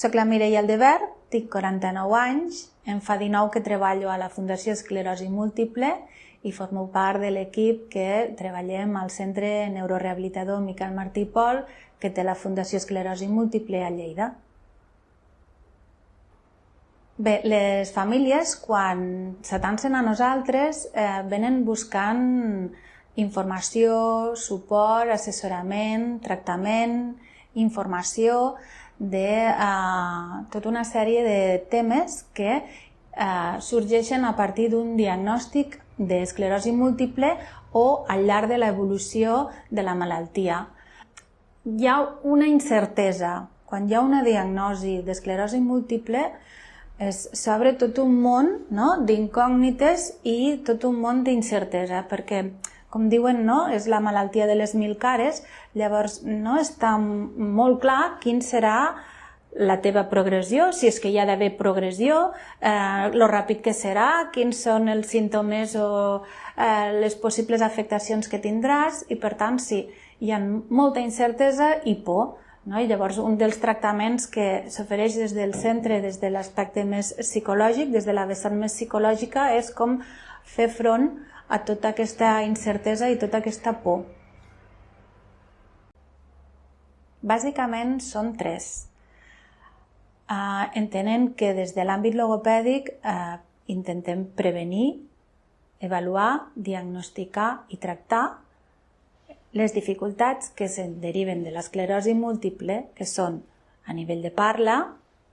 Soc la Mireia Aldebert, tinc 49 anys, em fa 19 que treballo a la Fundació Esclerosi Múltiple i formo part de l'equip que treballem al Centre Neurorehabilitador Miquel Martí Pol, que té la Fundació Esclerosi Múltiple a Lleida. Bé, les famílies, quan s'atancen a nosaltres, eh, venen buscant informació, suport, assessorament, tractament, informació de uh, tota una sèrie de temes que uh, sorgeixen a partir d'un diagnòstic d'esclerosi múltiple o al llarg de l'evolució de la malaltia. Hi ha una incertesa. Quan hi ha una diagnosi d'esclerosi múltiple, s'obre tot un món no? d'incògnites i tot un món d'incertesa, perquè com diuen, no? és la malaltia de les mil cares, llavors no està molt clar quin serà la teva progressió, si és que hi ha d'haver progressió, eh, lo ràpid que serà, quins són els símptomes o eh, les possibles afectacions que tindràs i per tant sí, hi ha molta incertesa i por. No? I llavors un dels tractaments que s'ofereix des del centre, des de l'aspecte més psicològic, des de la vessant més psicològica, és com fer front a tota aquesta incertesa i tota aquesta por. Bàsicament són tres. Uh, entenent que des de l'àmbit logopèdic uh, intentem prevenir, avaluar, diagnosticar i tractar les dificultats que se'n deriven de l'esclerosi múltiple, que són a nivell de parla,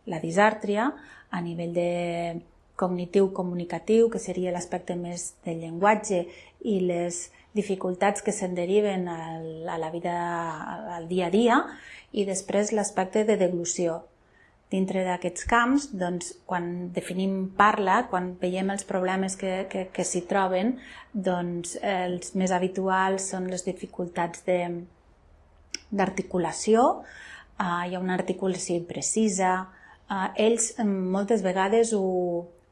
la disàrtria, a nivell de cognitiu-comunicatiu, que seria l'aspecte més del llenguatge, i les dificultats que se'n deriven a la vida, al dia a dia, i després l'aspecte de deglució. Dintre d'aquests camps, doncs, quan definim parla, quan veiem els problemes que, que, que s'hi troben, doncs, els més habituals són les dificultats d'articulació, uh, hi ha una articulació imprecisa, uh, ells moltes vegades ho,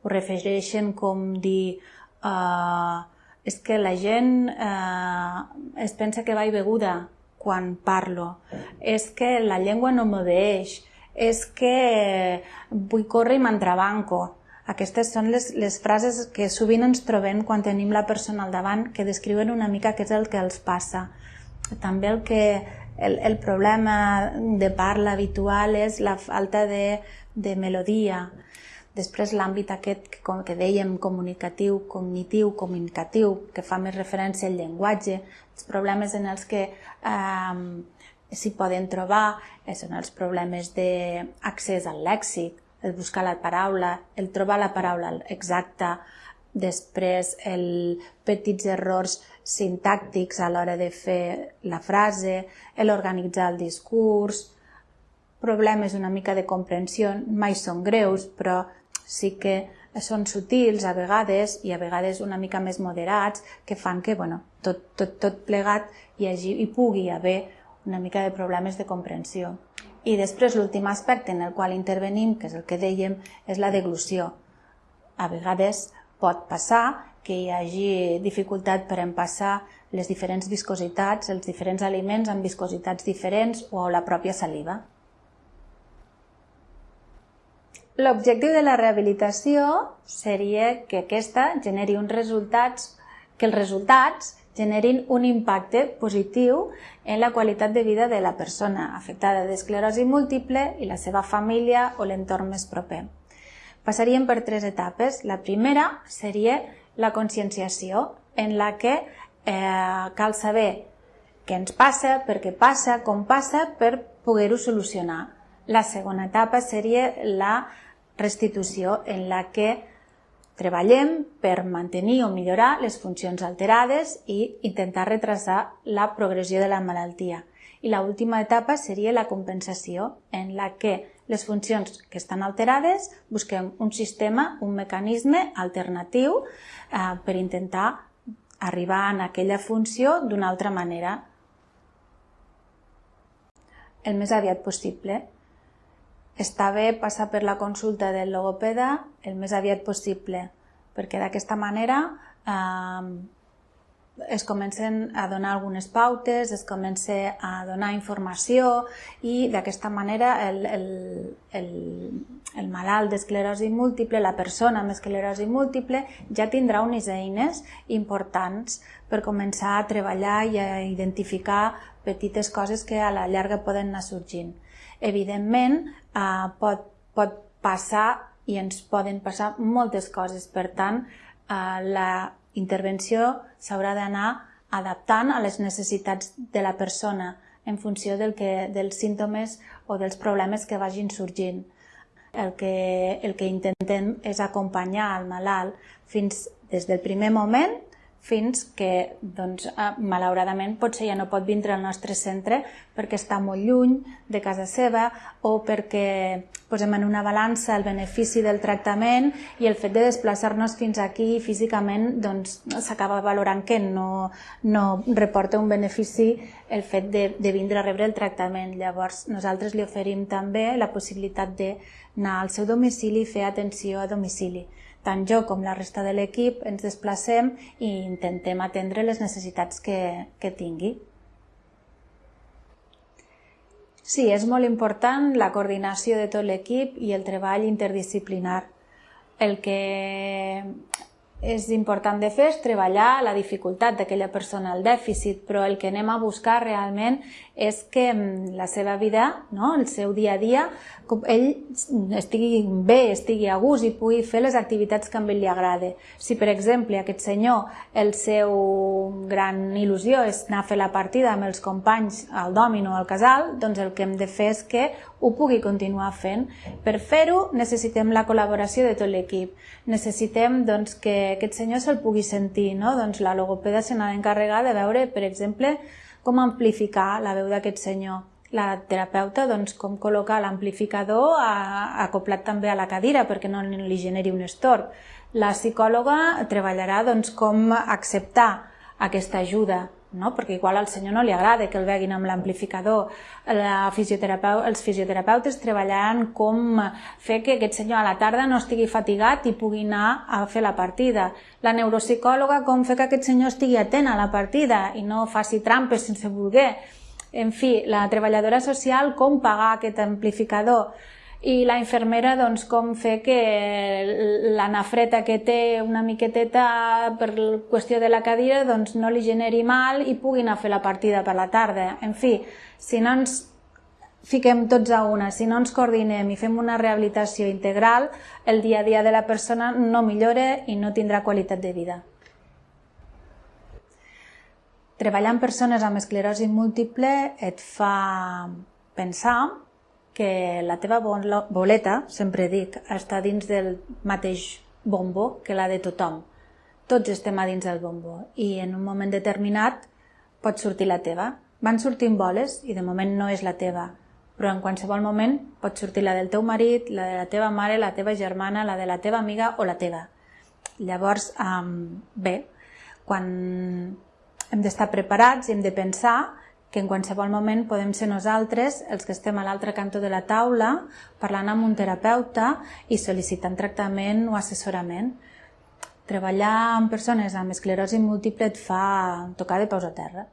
ho refereixen com dir uh, és que la gent uh, es pensa que va i beguda quan parlo, és que la llengua no m'obeeix, és que vull córrer i m'entrebanco. Aquestes són les, les frases que sovint ens trobem quan tenim la persona al davant que descriuen una mica què és el que els passa. També el que el, el problema de parla habitual és la falta de, de melodia, Després l'àmbit aquest que, com que dèiem comunicatiu, cognitiu, comunicatiu, que fa més referència al llenguatge, els problemes en els que eh, s'hi poden trobar eh, són els problemes d'accés al lèxic, el buscar la paraula, el trobar la paraula exacta, després el petits errors sintàctics a l'hora de fer la frase, l'organitzar el discurs, problemes una mica de comprensió, mai són greus, però sí que són sutils a vegades i a vegades una mica més moderats que fan que bueno, tot, tot, tot plegat hi, hagi, hi pugui haver una mica de problemes de comprensió. I després l'últim aspecte en el qual intervenim, que és el que dèiem, és la deglució. A vegades pot passar que hi hagi dificultat per empassar les diferents viscositats, els diferents aliments amb viscositats diferents o la pròpia saliva. L'objectiu de la rehabilitació seria que aquesta generi uns resultats, que els resultats generin un impacte positiu en la qualitat de vida de la persona afectada d'esclerosi múltiple i la seva família o l'entorn més proper. Passaríem per tres etapes. La primera seria la conscienciació, en la que eh, cal saber què ens passa, per què passa, com passa, per poder-ho solucionar. La segona etapa seria la restitució en la que treballem per mantenir o millorar les funcions alterades i intentar retrasar la progressió de la malaltia. I l'última etapa seria la compensació, en la que les funcions que estan alterades busquem un sistema, un mecanisme alternatiu eh, per intentar arribar a aquella funció d'una altra manera el més aviat possible està bé passar per la consulta del logopeda el més aviat possible, perquè d'aquesta manera eh, es comencen a donar algunes pautes, es comença a donar informació i d'aquesta manera el, el, el, el malalt d'esclerosi múltiple, la persona amb esclerosi múltiple, ja tindrà unes eines importants per començar a treballar i a identificar petites coses que a la llarga poden anar sorgint. Evidentment, eh, pot, pot passar i ens poden passar moltes coses, per tant, eh, la intervenció s'haurà d'anar adaptant a les necessitats de la persona en funció del que, dels símptomes o dels problemes que vagin sorgint. El que, el que intentem és acompanyar el malalt fins des del primer moment fins que, doncs, eh, malauradament, potser ja no pot vindre al nostre centre perquè està molt lluny de casa seva o perquè posem en una balança el benefici del tractament i el fet de desplaçar-nos fins aquí físicament doncs, s'acaba valorant que no, no reporta un benefici el fet de, de vindre a rebre el tractament. Llavors, nosaltres li oferim també la possibilitat d'anar al seu domicili i fer atenció a domicili tant jo com la resta de l'equip ens desplacem i intentem atendre les necessitats que, que tingui. Sí, és molt important la coordinació de tot l'equip i el treball interdisciplinar. El que és important de fer és treballar la dificultat d'aquella persona, el dèficit, però el que anem a buscar realment és que mm, la seva vida, no? el seu dia a dia, ell estigui bé, estigui a gust i pugui fer les activitats que a ell li agrada. Si, per exemple, aquest senyor, el seu gran il·lusió és anar a fer la partida amb els companys al dòmino o al casal, doncs el que hem de fer és que ho pugui continuar fent. Per fer-ho necessitem la col·laboració de tot l'equip. Necessitem doncs, que aquest senyor se'l pugui sentir. No? Doncs la logopeda se n'ha d'encarregar de veure, per exemple, com amplificar la veu d'aquest senyor. La terapeuta, doncs, com col·locar l'amplificador acoplat també a la cadira perquè no li generi un estorb. La psicòloga treballarà doncs, com acceptar aquesta ajuda no? perquè igual al senyor no li agrada que el veguin amb l'amplificador. Fisioterapeu els fisioterapeutes treballaran com fer que aquest senyor a la tarda no estigui fatigat i pugui anar a fer la partida. La neuropsicòloga com fer que aquest senyor estigui atent a la partida i no faci trampes sense voler. En fi, la treballadora social com pagar aquest amplificador i la infermera doncs, com fer que la nafreta que té una miqueteta per qüestió de la cadira doncs, no li generi mal i pugui anar a fer la partida per la tarda. En fi, si no ens fiquem tots a una, si no ens coordinem i fem una rehabilitació integral, el dia a dia de la persona no millora i no tindrà qualitat de vida. Treballar amb persones amb esclerosi múltiple et fa pensar que la teva boleta, sempre dic, està dins del mateix bombo que la de tothom. Tots estem a dins del bombo i en un moment determinat pot sortir la teva. Van sortint boles i de moment no és la teva, però en qualsevol moment pot sortir la del teu marit, la de la teva mare, la teva germana, la de la teva amiga o la teva. Llavors, um, bé, quan hem d'estar preparats i hem de pensar que en qualsevol moment podem ser nosaltres els que estem a l'altre cantó de la taula parlant amb un terapeuta i sol·licitant tractament o assessorament. Treballar amb persones amb esclerosi múltiple et fa tocar de peus a terra.